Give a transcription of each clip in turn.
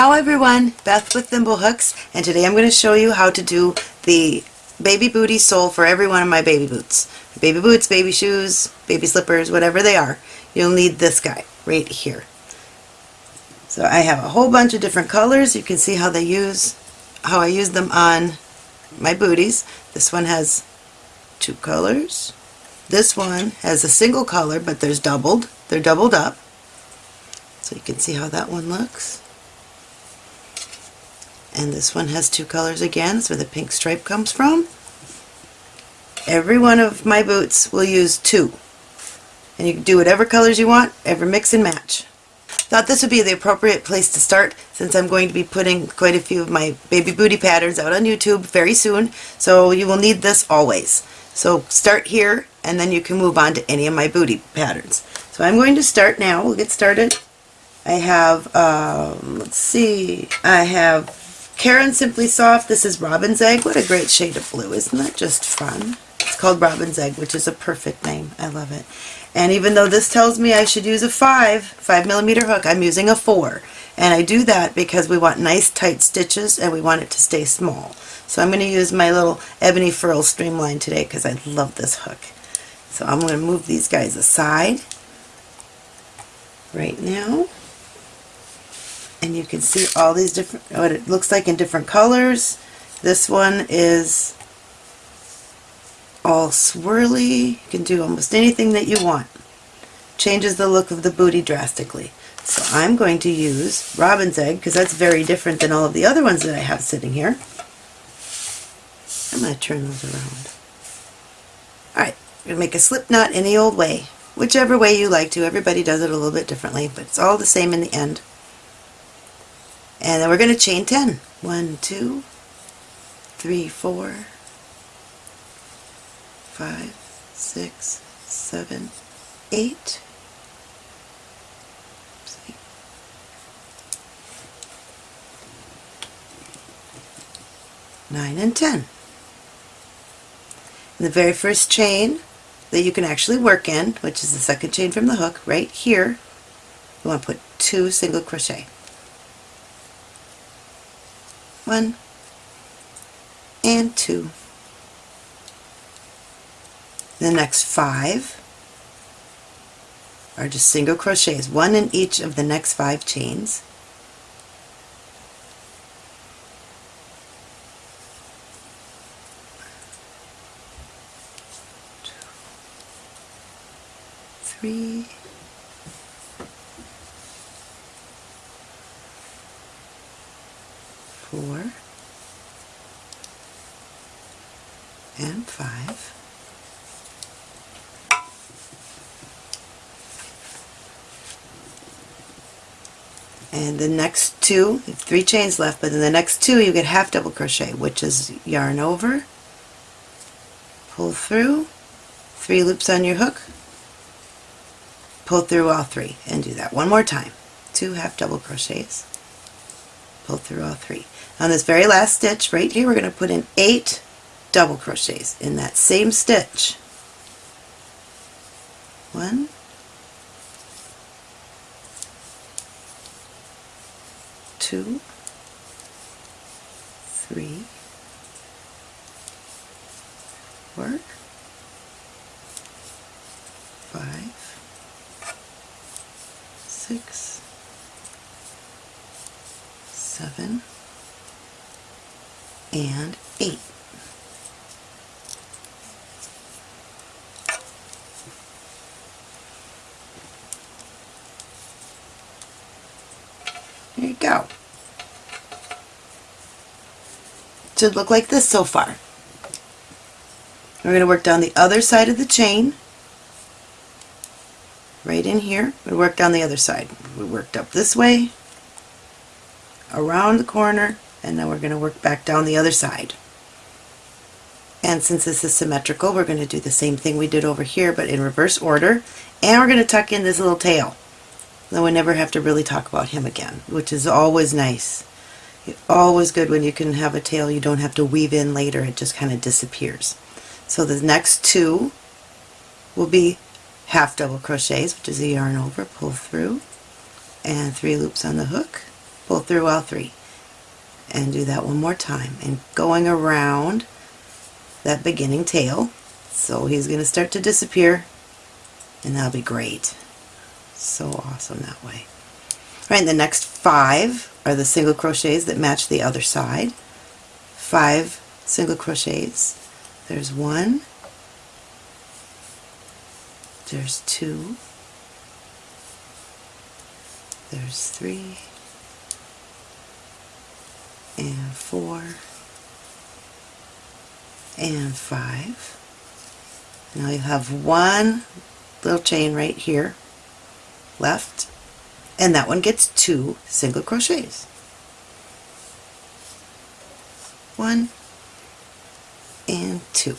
Ciao everyone, Beth with Thimblehooks, and today I'm going to show you how to do the baby booty sole for every one of my baby boots. Baby boots, baby shoes, baby slippers, whatever they are, you'll need this guy right here. So I have a whole bunch of different colors. You can see how they use, how I use them on my booties. This one has two colors. This one has a single color, but there's doubled. They're doubled up. So you can see how that one looks. And this one has two colors again, where the pink stripe comes from. Every one of my boots will use two. And you can do whatever colors you want, ever mix and match. Thought this would be the appropriate place to start since I'm going to be putting quite a few of my baby booty patterns out on YouTube very soon, so you will need this always. So start here and then you can move on to any of my booty patterns. So I'm going to start now. We'll get started. I have, um, let's see, I have Caron Simply Soft. This is Robin's Egg. What a great shade of blue. Isn't that just fun? It's called Robin's Egg, which is a perfect name. I love it. And even though this tells me I should use a 5, 5 millimeter hook, I'm using a 4. And I do that because we want nice tight stitches and we want it to stay small. So I'm going to use my little Ebony Furl Streamline today because I love this hook. So I'm going to move these guys aside right now. And you can see all these different, what it looks like in different colors. This one is all swirly. You can do almost anything that you want. Changes the look of the booty drastically. So I'm going to use Robin's Egg because that's very different than all of the other ones that I have sitting here. I'm going to turn those around. Alright, going to make a slip knot any old way. Whichever way you like to. Everybody does it a little bit differently, but it's all the same in the end. And then we're going to chain 10. 1, 2, 3, 4, 5, 6, 7, 8, 9 and 10. And the very first chain that you can actually work in, which is the second chain from the hook, right here, you want to put two single crochet. One and two. The next five are just single crochets, one in each of the next five chains. three, four, and five. And the next two, three chains left, but in the next two you get half double crochet, which is yarn over, pull through, three loops on your hook, pull through all three and do that one more time. Two half double crochets. Pull through all three. On this very last stitch right here we're going to put in eight double crochets in that same stitch. One. Two. Three. Four five. Six, seven, and eight. Go. Should look like this so far. We're going to work down the other side of the chain right in here. We work down the other side. We worked up this way, around the corner, and now we're going to work back down the other side. And since this is symmetrical, we're going to do the same thing we did over here, but in reverse order. And we're going to tuck in this little tail. Then we never have to really talk about him again, which is always nice. Always good when you can have a tail you don't have to weave in later. It just kind of disappears. So the next two will be half double crochets, which is a yarn over, pull through, and three loops on the hook, pull through all three and do that one more time and going around that beginning tail so he's going to start to disappear and that'll be great so awesome that way. Right the next five are the single crochets that match the other side. Five single crochets. There's one. There's two. There's three. And four. And five. Now you have one little chain right here left and that one gets two single crochets. One and two.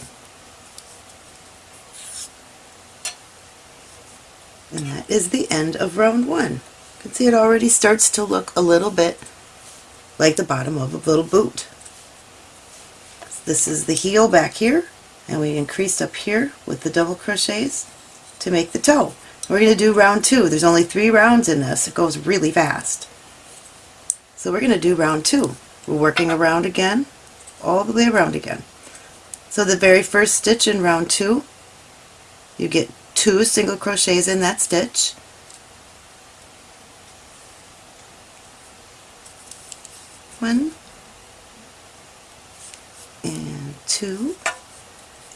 And that is the end of round one. You can see it already starts to look a little bit like the bottom of a little boot. This is the heel back here and we increased up here with the double crochets to make the toe. We're going to do round two. There's only three rounds in this. It goes really fast. So we're going to do round two. We're working around again, all the way around again. So the very first stitch in round two, you get two single crochets in that stitch. One and two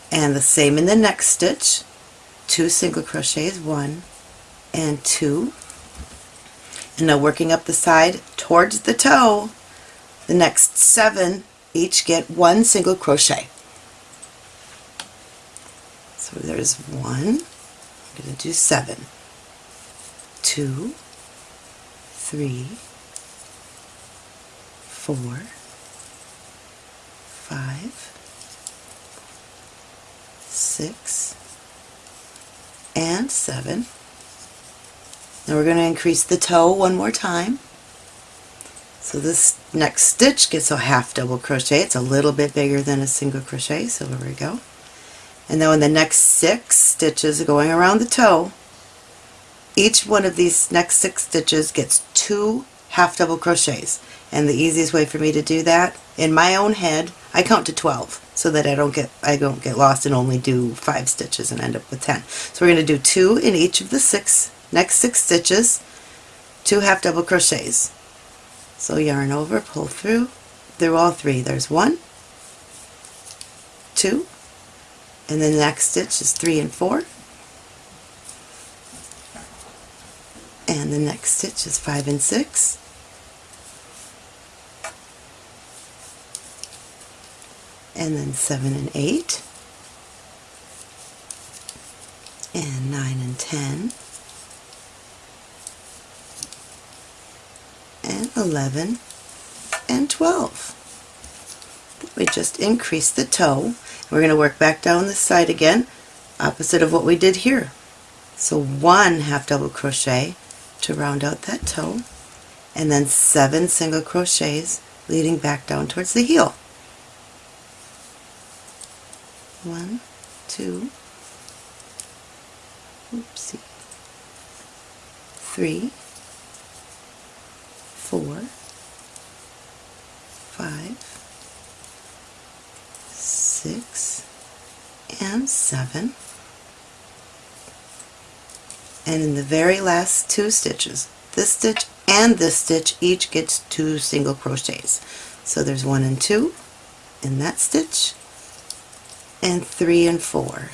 and the same in the next stitch two single crochets one and two. And now working up the side towards the toe. The next seven each get one single crochet. So there's one. I'm going to do seven. Two three four five six and seven. Now we're going to increase the toe one more time. So this next stitch gets a half double crochet. It's a little bit bigger than a single crochet so there we go. And then in the next six stitches going around the toe each one of these next six stitches gets two half double crochets and the easiest way for me to do that in my own head I count to 12 so that I don't get I don't get lost and only do five stitches and end up with 10 so we're going to do two in each of the six next six stitches two half double crochets. So yarn over pull through through all three. There's one two and then the next stitch is three and four. And the next stitch is five and six and then 7 and 8 and 9 and 10 and 11 and 12. We just increase the toe. We're going to work back down the side again, opposite of what we did here. So one half double crochet to round out that toe, and then seven single crochets leading back down towards the heel. One, two, oopsie, three, four, five, six, and seven. And in the very last two stitches, this stitch and this stitch each gets two single crochets. So there's one and two in that stitch and three and four.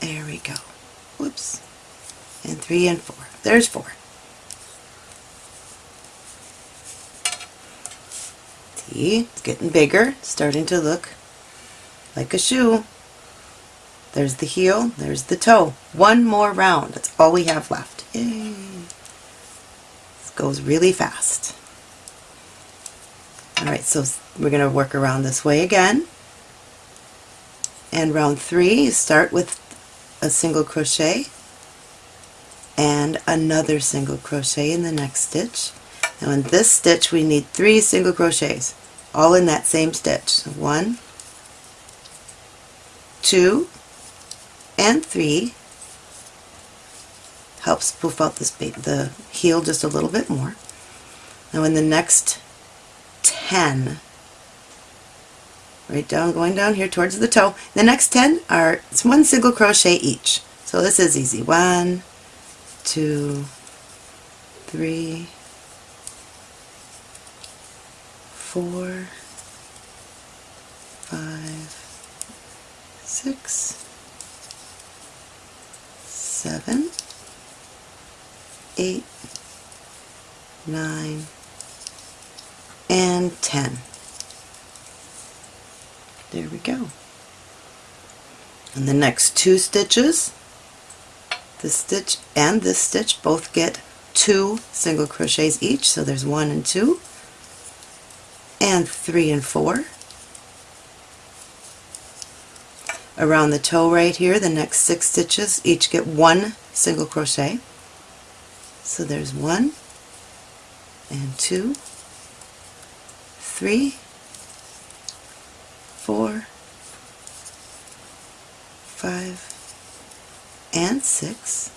There we go. Whoops. And three and four. There's four. See, it's getting bigger, starting to look like a shoe. There's the heel, there's the toe. One more round, that's all we have left. Yay! This goes really fast. Alright, so we're going to work around this way again. And round three, you start with a single crochet and another single crochet in the next stitch. Now in this stitch we need three single crochets, all in that same stitch. So one, two, and three helps poof out this the heel just a little bit more. Now in the next 10, right down, going down here towards the toe, the next 10 are it's one single crochet each. So this is easy. One, two, three, four, five, six, seven, eight, nine, and ten. There we go. And the next two stitches, this stitch and this stitch both get two single crochets each, so there's one and two, and three and four. Around the toe right here, the next six stitches each get one single crochet. So there's one and two, three, four, five, and six.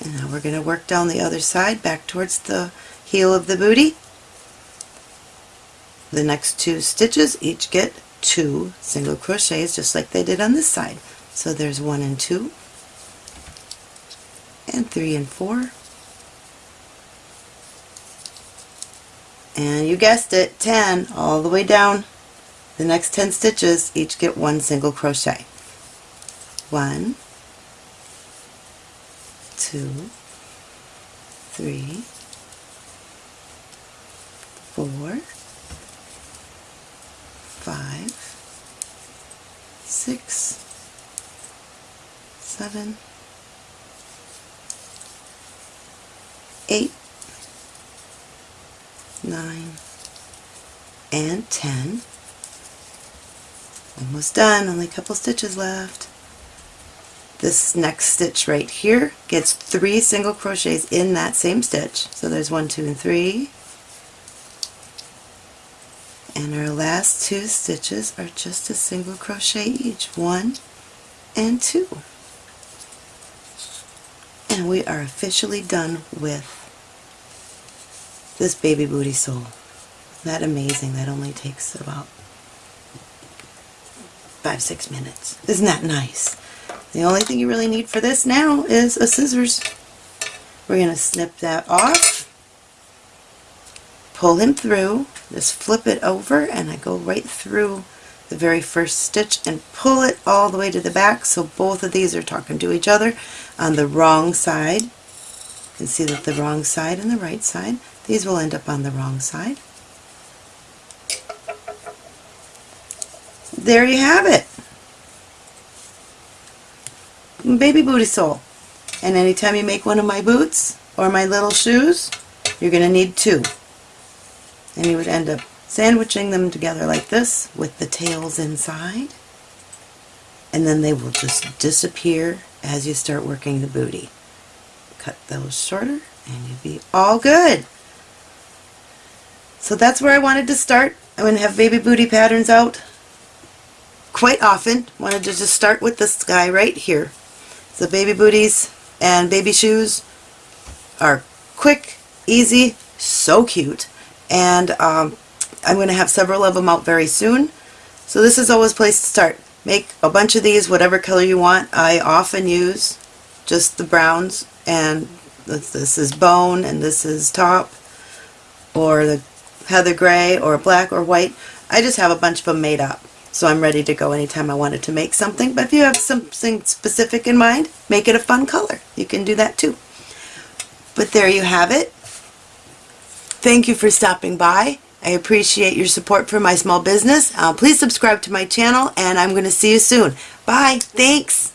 And now we're going to work down the other side back towards the heel of the booty. The next two stitches each get two single crochets just like they did on this side. So there's one and two, and three and four, and you guessed it, 10 all the way down. The next 10 stitches each get one single crochet. One, two, three, four, five, six, seven, eight, nine, and ten. Almost done, only a couple stitches left. This next stitch right here gets three single crochets in that same stitch. So there's one, two, and three. And our last two stitches are just a single crochet each. One and two. And we are officially done with this baby booty sole. That amazing? That only takes about five, six minutes. Isn't that nice? The only thing you really need for this now is a scissors. We're going to snip that off, pull him through, just flip it over and I go right through the very first stitch and pull it all the way to the back so both of these are talking to each other on the wrong side. You can see that the wrong side and the right side, these will end up on the wrong side. There you have it. Baby booty sole. And anytime you make one of my boots or my little shoes, you're going to need two. And you would end up sandwiching them together like this with the tails inside. And then they will just disappear as you start working the booty. Cut those shorter and you'll be all good. So that's where I wanted to start. I'm going to have baby booty patterns out quite often. Wanted to just start with this guy right here. The baby booties and baby shoes are quick, easy, so cute. And um, I'm going to have several of them out very soon. So this is always a place to start. Make a bunch of these, whatever color you want. I often use just the browns and this is bone and this is taupe or the heather gray or black or white. I just have a bunch of them made up. So I'm ready to go anytime I wanted to make something. But if you have something specific in mind, make it a fun color. You can do that too. But there you have it. Thank you for stopping by. I appreciate your support for my small business. Uh, please subscribe to my channel and I'm going to see you soon. Bye. Thanks.